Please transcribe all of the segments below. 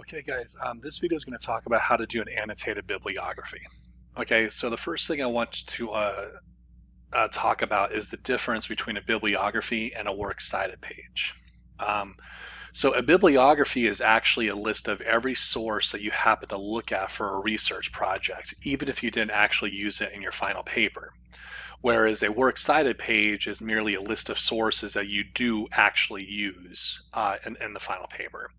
Okay guys, um, this video is going to talk about how to do an annotated bibliography. Okay, so the first thing I want to uh, uh, talk about is the difference between a bibliography and a works cited page. Um, so a bibliography is actually a list of every source that you happen to look at for a research project, even if you didn't actually use it in your final paper whereas a works cited page is merely a list of sources that you do actually use uh, in, in the final paper.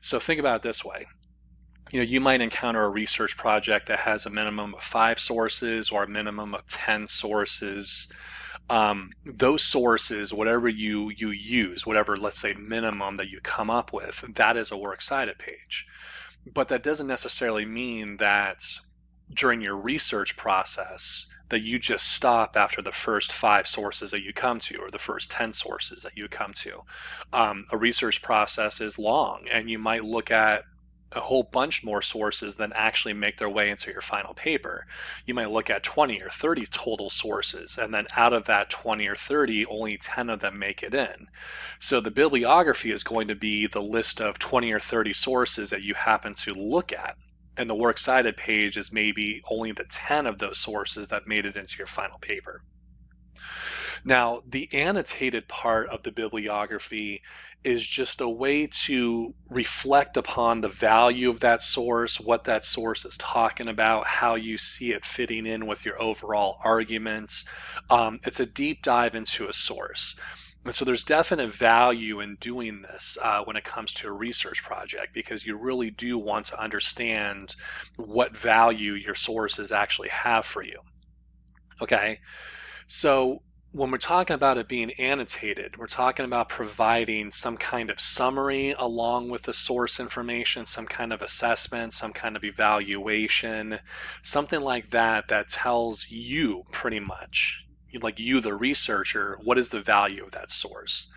So think about it this way. You know, you might encounter a research project that has a minimum of five sources or a minimum of 10 sources. Um, those sources, whatever you, you use, whatever, let's say, minimum that you come up with, that is a works cited page. But that doesn't necessarily mean that during your research process, that you just stop after the first five sources that you come to or the first 10 sources that you come to. Um, a research process is long and you might look at a whole bunch more sources than actually make their way into your final paper. You might look at 20 or 30 total sources, and then out of that 20 or 30, only 10 of them make it in. So the bibliography is going to be the list of 20 or 30 sources that you happen to look at and the works cited page is maybe only the 10 of those sources that made it into your final paper. Now, the annotated part of the bibliography is just a way to reflect upon the value of that source, what that source is talking about, how you see it fitting in with your overall arguments. Um, it's a deep dive into a source. And so there's definite value in doing this uh, when it comes to a research project because you really do want to understand what value your sources actually have for you. Okay, so when we're talking about it being annotated, we're talking about providing some kind of summary along with the source information, some kind of assessment, some kind of evaluation, something like that that tells you pretty much like you, the researcher, what is the value of that source?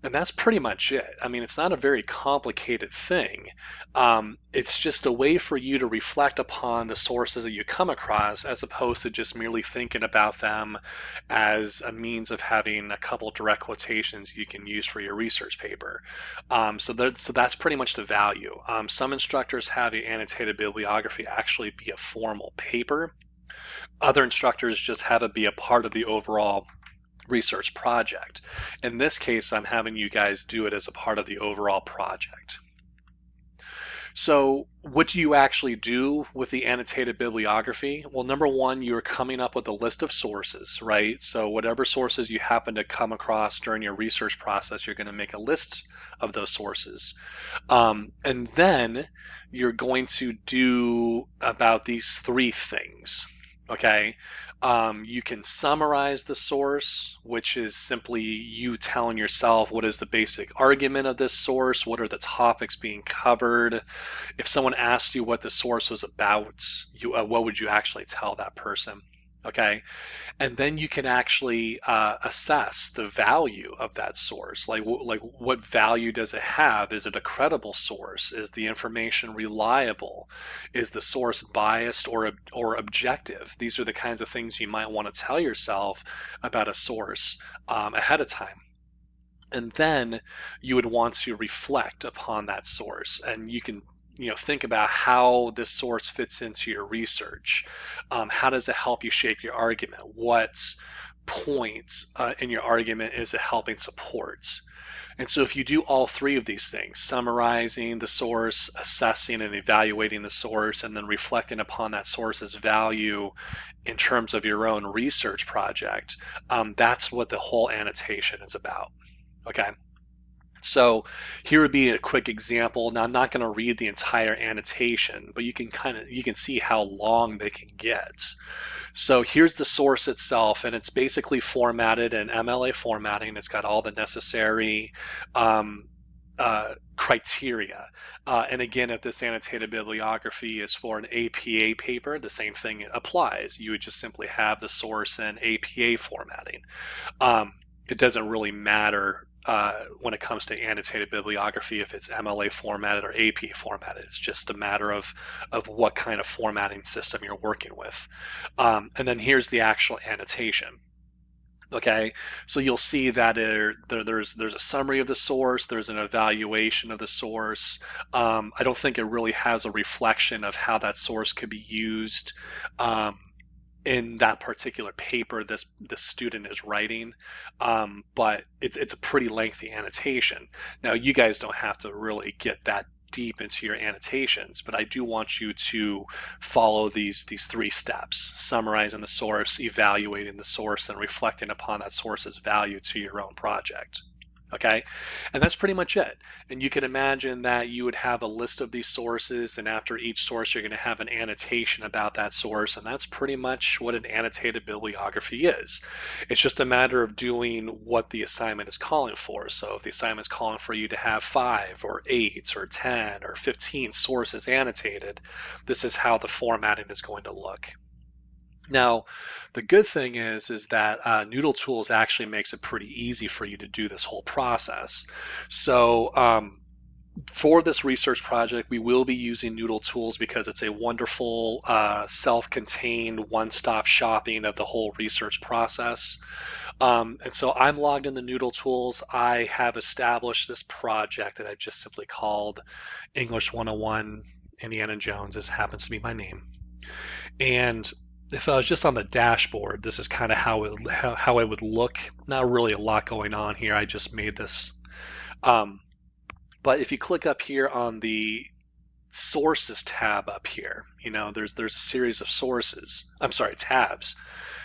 And that's pretty much it. I mean, it's not a very complicated thing. Um, it's just a way for you to reflect upon the sources that you come across as opposed to just merely thinking about them as a means of having a couple direct quotations you can use for your research paper. Um, so, that, so that's pretty much the value. Um, some instructors have the annotated bibliography actually be a formal paper other instructors just have it be a part of the overall research project. In this case, I'm having you guys do it as a part of the overall project. So what do you actually do with the annotated bibliography? Well, number one, you're coming up with a list of sources, right? So whatever sources you happen to come across during your research process, you're going to make a list of those sources. Um, and then you're going to do about these three things okay? Um, you can summarize the source which is simply you telling yourself what is the basic argument of this source what are the topics being covered. If someone asked you what the source was about you uh, what would you actually tell that person okay? And then you can actually uh, assess the value of that source. Like like what value does it have? Is it a credible source? Is the information reliable? Is the source biased or or objective? These are the kinds of things you might want to tell yourself about a source um, ahead of time. And then you would want to reflect upon that source and you can you know think about how this source fits into your research. Um, how does it help you shape your argument? What points uh, in your argument is it helping support? And so if you do all three of these things summarizing the source assessing and evaluating the source and then reflecting upon that source's value in terms of your own research project um, that's what the whole annotation is about. Okay so here would be a quick example. Now I'm not going to read the entire annotation, but you can kind of you can see how long they can get. So here's the source itself, and it's basically formatted in MLA formatting. It's got all the necessary um, uh, criteria. Uh, and again, if this annotated bibliography is for an APA paper, the same thing applies. You would just simply have the source in APA formatting. Um, it doesn't really matter uh, when it comes to annotated bibliography, if it's MLA formatted or AP formatted. It's just a matter of, of what kind of formatting system you're working with. Um, and then here's the actual annotation. Okay, so you'll see that there, there, there's there's a summary of the source, there's an evaluation of the source. Um, I don't think it really has a reflection of how that source could be used um, in that particular paper this this student is writing, um, but it's it's a pretty lengthy annotation. Now you guys don't have to really get that deep into your annotations, but I do want you to follow these, these three steps, summarizing the source, evaluating the source, and reflecting upon that source's value to your own project okay? And that's pretty much it. And you can imagine that you would have a list of these sources, and after each source, you're going to have an annotation about that source, and that's pretty much what an annotated bibliography is. It's just a matter of doing what the assignment is calling for. So if the assignment is calling for you to have five or eight or 10 or 15 sources annotated, this is how the formatting is going to look. Now, the good thing is, is that uh, Noodle Tools actually makes it pretty easy for you to do this whole process. So um, for this research project, we will be using Noodle Tools because it's a wonderful uh, self-contained one-stop shopping of the whole research process. Um, and so I'm logged in the Noodle Tools. I have established this project that I've just simply called English 101 Indiana Jones. This happens to be my name. And if I was just on the dashboard, this is kind of how it how, it would look. Not really a lot going on here. I just made this. Um, but if you click up here on the sources tab up here, you know, there's there's a series of sources. I'm sorry, tabs.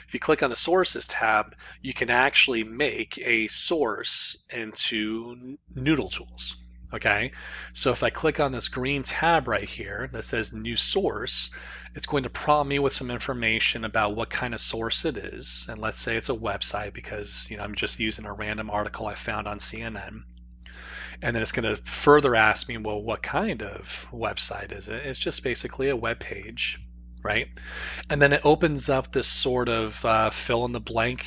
If you click on the sources tab, you can actually make a source into Noodle Tools. Okay, so if I click on this green tab right here that says new source, it's going to prompt me with some information about what kind of source it is. And let's say it's a website because you know I'm just using a random article I found on CNN. And then it's going to further ask me, well, what kind of website is it? It's just basically a web page, right? And then it opens up this sort of uh, fill in the blank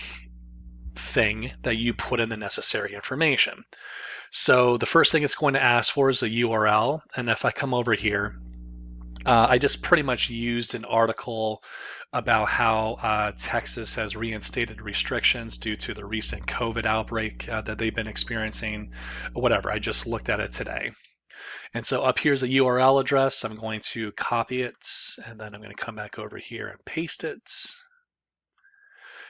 thing that you put in the necessary information. So the first thing it's going to ask for is a URL. And if I come over here, uh, I just pretty much used an article about how uh, Texas has reinstated restrictions due to the recent COVID outbreak uh, that they've been experiencing. Whatever, I just looked at it today. And so up here's a URL address. I'm going to copy it and then I'm going to come back over here and paste it.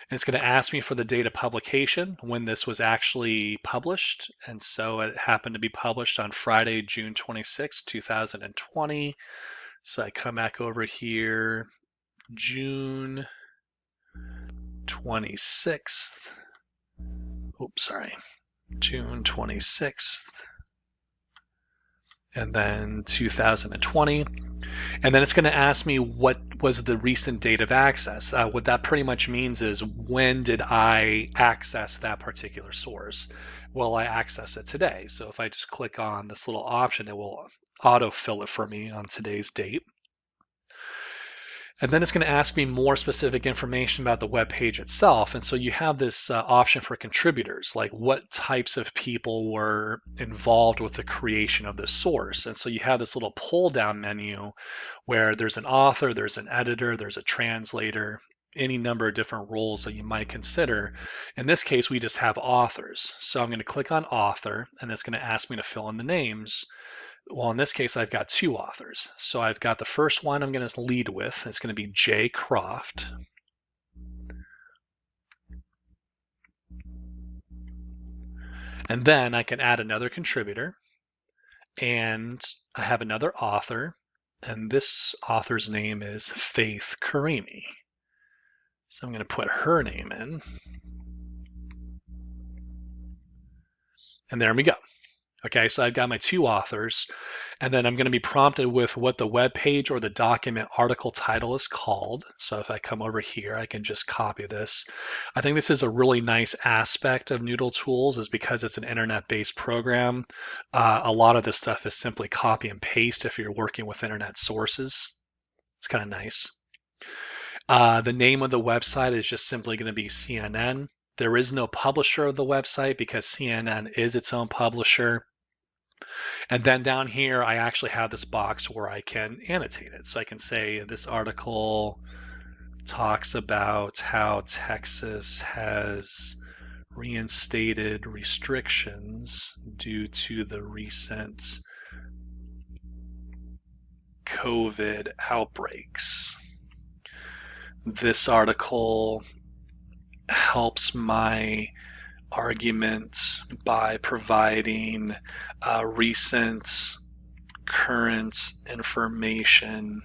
It's going to ask me for the date of publication when this was actually published. And so it happened to be published on Friday, June 26, 2020. So I come back over here, June 26th. Oops, sorry. June 26th. And then 2020. And then it's going to ask me what was the recent date of access. Uh, what that pretty much means is when did I access that particular source? Well, I access it today. So if I just click on this little option, it will autofill it for me on today's date. And then it's going to ask me more specific information about the web page itself. And so you have this uh, option for contributors, like what types of people were involved with the creation of the source. And so you have this little pull down menu where there's an author, there's an editor, there's a translator, any number of different roles that you might consider. In this case, we just have authors. So I'm going to click on author and it's going to ask me to fill in the names. Well, in this case, I've got two authors. So I've got the first one I'm going to lead with. It's going to be Jay Croft. And then I can add another contributor. And I have another author. And this author's name is Faith Karimi. So I'm going to put her name in. And there we go. Okay, so I've got my two authors, and then I'm going to be prompted with what the web page or the document article title is called. So if I come over here, I can just copy this. I think this is a really nice aspect of Noodle Tools is because it's an internet-based program. Uh, a lot of this stuff is simply copy and paste if you're working with internet sources. It's kind of nice. Uh, the name of the website is just simply going to be CNN. There is no publisher of the website because CNN is its own publisher. And then down here, I actually have this box where I can annotate it. So I can say this article talks about how Texas has reinstated restrictions due to the recent COVID outbreaks. This article helps my argument by providing uh, recent current information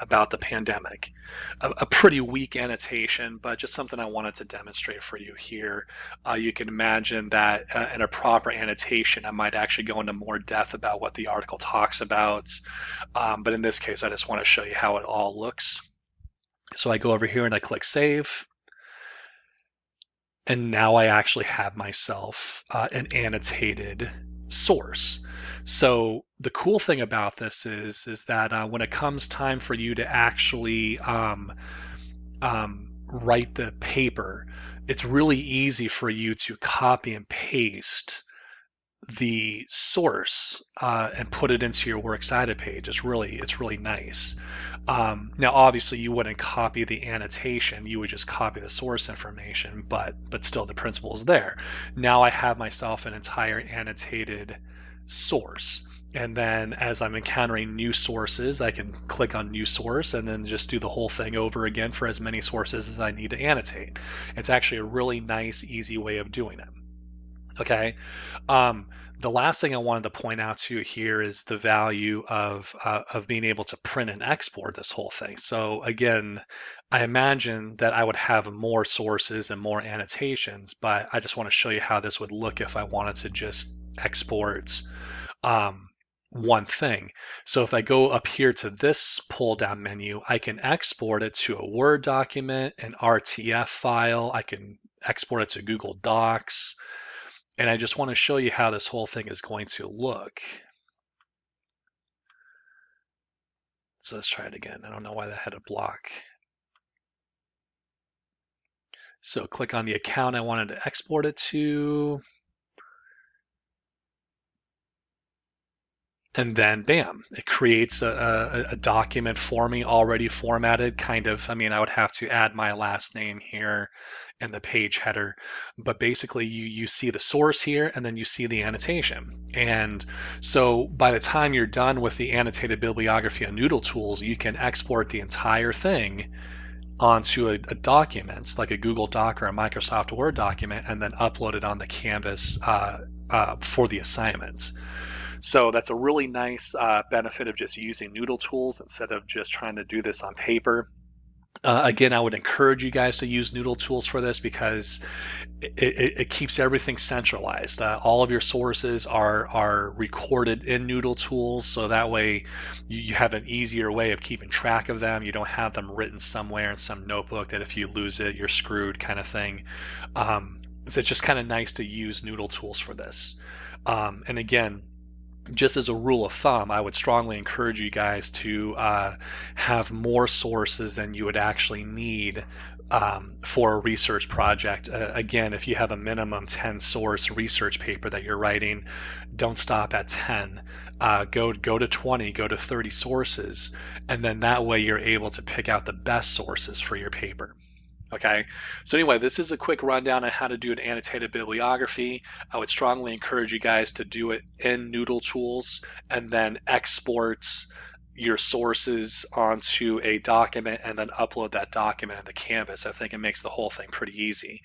about the pandemic. A, a, pretty weak annotation, but just something I wanted to demonstrate for you here. Uh, you can imagine that uh, in a proper annotation, I might actually go into more depth about what the article talks about. Um, but in this case, I just want to show you how it all looks. So I go over here and I click save. And now I actually have myself uh, an annotated source. So the cool thing about this is is that uh, when it comes time for you to actually um, um, write the paper, it's really easy for you to copy and paste the source uh, and put it into your works cited page. It's really it's really nice. Um, now, obviously, you wouldn't copy the annotation; you would just copy the source information. But but still, the principle is there. Now I have myself an entire annotated source. And then as I'm encountering new sources, I can click on new source and then just do the whole thing over again for as many sources as I need to annotate. It's actually a really nice, easy way of doing it. Okay. Um, the last thing I wanted to point out to you here is the value of uh, of being able to print and export this whole thing. So again, I imagine that I would have more sources and more annotations, but I just want to show you how this would look if I wanted to just export um, one thing. So if I go up here to this pull down menu, I can export it to a Word document, an RTF file. I can export it to Google Docs. And I just want to show you how this whole thing is going to look. So let's try it again. I don't know why that had a block. So click on the account I wanted to export it to. And then bam, it creates a, a, a, document for me already formatted. Kind of, I mean, I would have to add my last name here and the page header, but basically you you see the source here and then you see the annotation. And so by the time you're done with the annotated bibliography on Noodle Tools, you can export the entire thing onto a, a document like a Google Doc or a Microsoft Word document and then upload it on the Canvas uh, uh, for the assignment. So that's a really nice uh, benefit of just using Noodle tools instead of just trying to do this on paper. Uh, again, I would encourage you guys to use Noodle tools for this because it, it, it keeps everything centralized. Uh, all of your sources are are recorded in Noodle tools, so that way you, you, have an easier way of keeping track of them. You don't have them written somewhere in some notebook that if you lose it, you're screwed, kind of thing. Um, so it's just kind of nice to use Noodle tools for this. Um, and again, just as a rule of thumb, I would strongly encourage you guys to uh, have more sources than you would actually need um, for a research project. Uh, again, if you have a minimum 10 source research paper that you're writing, don't stop at 10. Uh, go go to 20, go to 30 sources, and then that way you're able to pick out the best sources for your paper. Okay, so anyway, this is a quick rundown on how to do an annotated bibliography. I would strongly encourage you guys to do it in Noodle Tools and then export your sources onto a document and then upload that document into Canvas. I think it makes the whole thing pretty easy.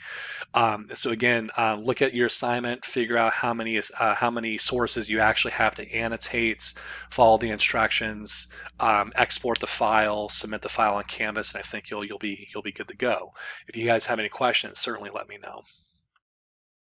Um, so again, uh, look at your assignment, figure out how many uh, how many sources you actually have to annotate, follow the instructions, um, export the file, submit the file on Canvas, and I think you'll you'll be you'll be good to go. If you guys have any questions, certainly let me know.